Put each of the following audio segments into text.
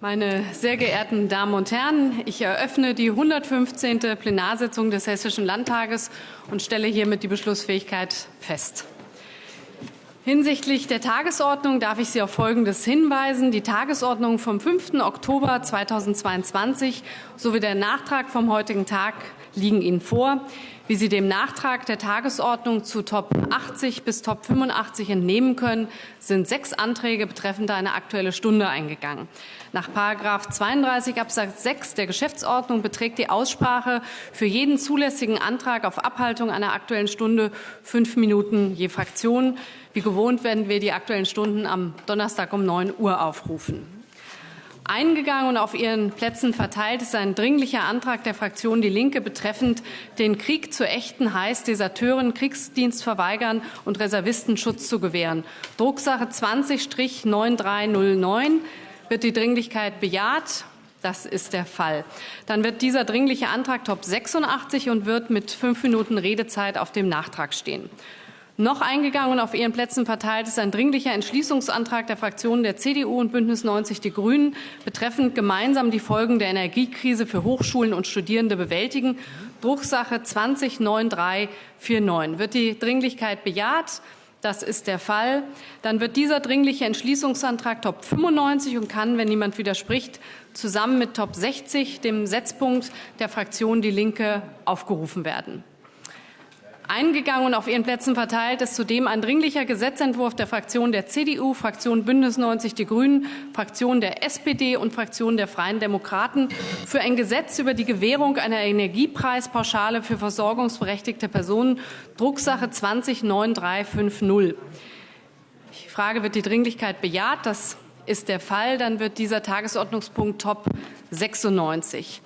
Meine sehr geehrten Damen und Herren, ich eröffne die 115. Plenarsitzung des Hessischen Landtages und stelle hiermit die Beschlussfähigkeit fest. Hinsichtlich der Tagesordnung darf ich Sie auf Folgendes hinweisen. Die Tagesordnung vom 5. Oktober 2022 sowie der Nachtrag vom heutigen Tag liegen Ihnen vor. Wie Sie dem Nachtrag der Tagesordnung zu Top 80 bis Top 85 entnehmen können, sind sechs Anträge betreffend eine Aktuelle Stunde eingegangen. Nach 32 Absatz 6 der Geschäftsordnung beträgt die Aussprache für jeden zulässigen Antrag auf Abhaltung einer Aktuellen Stunde fünf Minuten je Fraktion. Wie gewohnt werden wir die Aktuellen Stunden am Donnerstag um 9 Uhr aufrufen. Eingegangen und auf Ihren Plätzen verteilt ist ein dringlicher Antrag der Fraktion Die Linke betreffend den Krieg zu echten heiß Deserteuren Kriegsdienst verweigern und Reservisten Schutz zu gewähren. Drucksache 20-9309 wird die Dringlichkeit bejaht. Das ist der Fall. Dann wird dieser dringliche Antrag Top 86 und wird mit fünf Minuten Redezeit auf dem Nachtrag stehen. Noch eingegangen und auf Ihren Plätzen verteilt ist ein dringlicher Entschließungsantrag der Fraktionen der CDU und Bündnis 90 Die Grünen betreffend gemeinsam die Folgen der Energiekrise für Hochschulen und Studierende bewältigen. Drucksache 209349. Wird die Dringlichkeit bejaht? Das ist der Fall. Dann wird dieser dringliche Entschließungsantrag Top 95 und kann, wenn niemand widerspricht, zusammen mit Top 60, dem Setzpunkt der Fraktion Die Linke, aufgerufen werden. Eingegangen und auf Ihren Plätzen verteilt ist zudem ein dringlicher Gesetzentwurf der Fraktion der CDU, Fraktion Bündnis 90 Die Grünen, Fraktion der SPD und Fraktion der Freien Demokraten für ein Gesetz über die Gewährung einer Energiepreispauschale für versorgungsberechtigte Personen, Drucksache 209350. Ich frage, wird die Dringlichkeit bejaht? Das ist der Fall. Dann wird dieser Tagesordnungspunkt Top 96.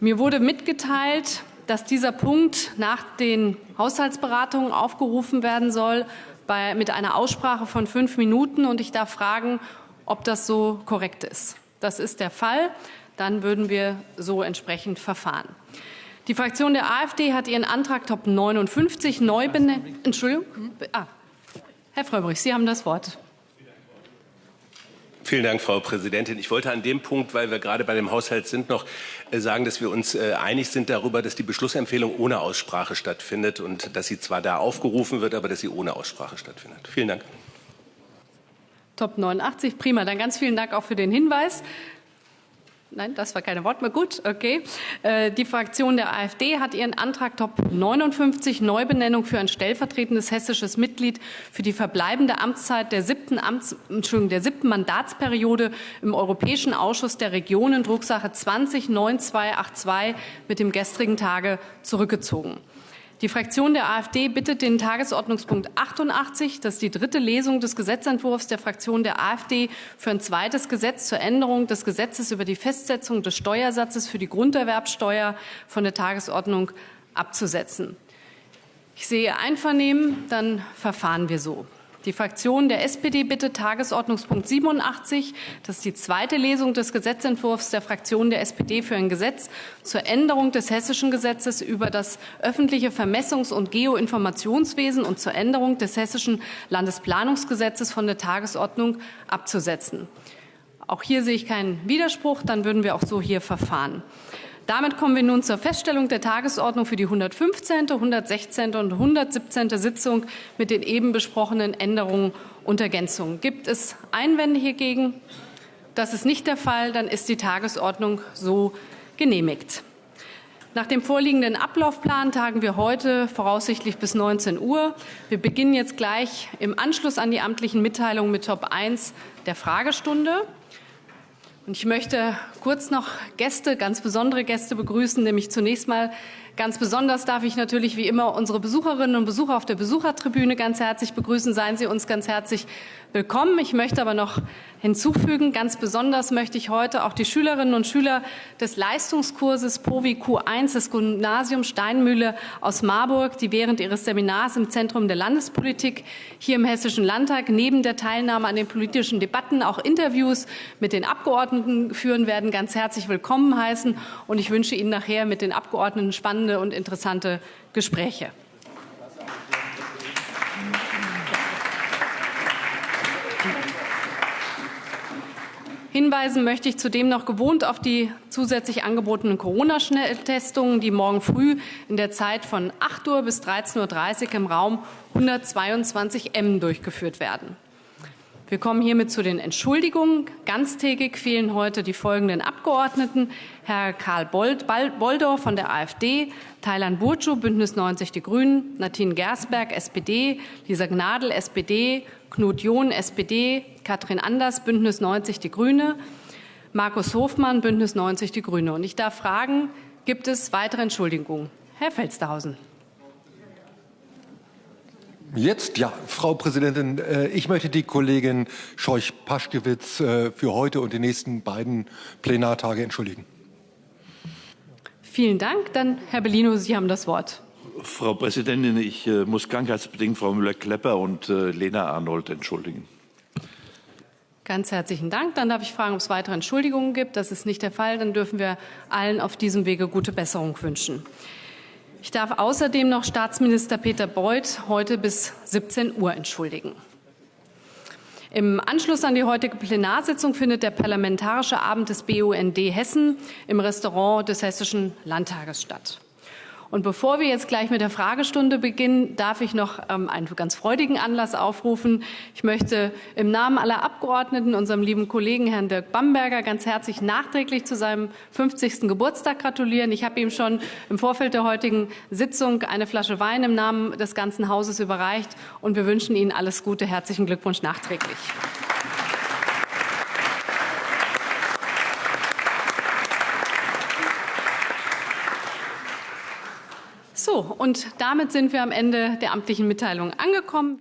Mir wurde mitgeteilt, dass dieser Punkt nach den Haushaltsberatungen aufgerufen werden soll bei, mit einer Aussprache von fünf Minuten. Und ich darf fragen, ob das so korrekt ist. Das ist der Fall. Dann würden wir so entsprechend verfahren. Die Fraktion der AfD hat ihren Antrag Top 59 neu benannt. Entschuldigung. Ah, Herr Fröberich, Sie haben das Wort. Vielen Dank, Frau Präsidentin. Ich wollte an dem Punkt, weil wir gerade bei dem Haushalt sind, noch äh, sagen, dass wir uns äh, einig sind darüber, dass die Beschlussempfehlung ohne Aussprache stattfindet und dass sie zwar da aufgerufen wird, aber dass sie ohne Aussprache stattfindet. Vielen Dank. Top 89, prima. Dann ganz vielen Dank auch für den Hinweis. Nein, das war keine Wortmehr. Gut, okay. Äh, die Fraktion der AfD hat ihren Antrag Top 59 Neubenennung für ein stellvertretendes hessisches Mitglied für die verbleibende Amtszeit der siebten, Amts, Entschuldigung, der siebten Mandatsperiode im Europäischen Ausschuss der Regionen Drucksache 20 9282 mit dem gestrigen Tage zurückgezogen. Die Fraktion der AfD bittet den Tagesordnungspunkt 88, das ist die dritte Lesung des Gesetzentwurfs der Fraktion der AfD für ein zweites Gesetz zur Änderung des Gesetzes über die Festsetzung des Steuersatzes für die Grunderwerbsteuer von der Tagesordnung abzusetzen. Ich sehe Einvernehmen, dann verfahren wir so. Die Fraktion der SPD bittet Tagesordnungspunkt 87, das ist die zweite Lesung des Gesetzentwurfs der Fraktion der SPD für ein Gesetz zur Änderung des hessischen Gesetzes über das öffentliche Vermessungs- und Geoinformationswesen und zur Änderung des hessischen Landesplanungsgesetzes von der Tagesordnung abzusetzen. Auch hier sehe ich keinen Widerspruch, dann würden wir auch so hier verfahren. Damit kommen wir nun zur Feststellung der Tagesordnung für die 115., 116. und 117. Sitzung mit den eben besprochenen Änderungen und Ergänzungen. Gibt es Einwände hiergegen? Das ist nicht der Fall. Dann ist die Tagesordnung so genehmigt. Nach dem vorliegenden Ablaufplan tagen wir heute voraussichtlich bis 19 Uhr. Wir beginnen jetzt gleich im Anschluss an die amtlichen Mitteilungen mit Top 1 der Fragestunde. Und ich möchte kurz noch Gäste, ganz besondere Gäste begrüßen, nämlich zunächst mal Ganz besonders darf ich natürlich wie immer unsere Besucherinnen und Besucher auf der Besuchertribüne ganz herzlich begrüßen. Seien Sie uns ganz herzlich willkommen. Ich möchte aber noch hinzufügen, ganz besonders möchte ich heute auch die Schülerinnen und Schüler des Leistungskurses POVI Q1 des Gymnasiums Steinmühle aus Marburg, die während ihres Seminars im Zentrum der Landespolitik hier im Hessischen Landtag neben der Teilnahme an den politischen Debatten auch Interviews mit den Abgeordneten führen werden, ganz herzlich willkommen heißen. Und ich wünsche Ihnen nachher mit den Abgeordneten spannende spannende und interessante Gespräche. Hinweisen möchte ich zudem noch gewohnt auf die zusätzlich angebotenen Corona-Schnelltestungen, die morgen früh in der Zeit von 8 Uhr bis 13.30 Uhr im Raum 122 M durchgeführt werden. Wir kommen hiermit zu den Entschuldigungen. Ganztägig fehlen heute die folgenden Abgeordneten. Herr Karl Boldor von der AfD, Thailand Burcu, Bündnis 90 Die Grünen, Nadine Gersberg, SPD, Lisa Gnadl, SPD, Knut John, SPD, Katrin Anders, Bündnis 90 Die Grüne, Markus Hofmann, Bündnis 90 Die Grüne. Und ich darf fragen, gibt es weitere Entschuldigungen? Herr Felstehausen. Jetzt, ja, Frau Präsidentin, äh, ich möchte die Kollegin Scheuch-Paschkewitz äh, für heute und die nächsten beiden Plenartage entschuldigen. Vielen Dank. Dann Herr Bellino, Sie haben das Wort. Frau Präsidentin, ich äh, muss krankheitsbedingt Frau Müller-Klepper und Lena Arnold entschuldigen. Ganz herzlichen Dank. Dann darf ich fragen, ob es weitere Entschuldigungen gibt. Das ist nicht der Fall. Dann dürfen wir allen auf diesem Wege gute Besserung wünschen. Ich darf außerdem noch Staatsminister Peter Beuth heute bis 17 Uhr entschuldigen. Im Anschluss an die heutige Plenarsitzung findet der Parlamentarische Abend des BUND Hessen im Restaurant des Hessischen Landtages statt. Und bevor wir jetzt gleich mit der Fragestunde beginnen, darf ich noch ähm, einen ganz freudigen Anlass aufrufen. Ich möchte im Namen aller Abgeordneten unserem lieben Kollegen Herrn Dirk Bamberger ganz herzlich nachträglich zu seinem 50. Geburtstag gratulieren. Ich habe ihm schon im Vorfeld der heutigen Sitzung eine Flasche Wein im Namen des ganzen Hauses überreicht und wir wünschen Ihnen alles Gute. Herzlichen Glückwunsch nachträglich. So, und damit sind wir am Ende der amtlichen Mitteilung angekommen.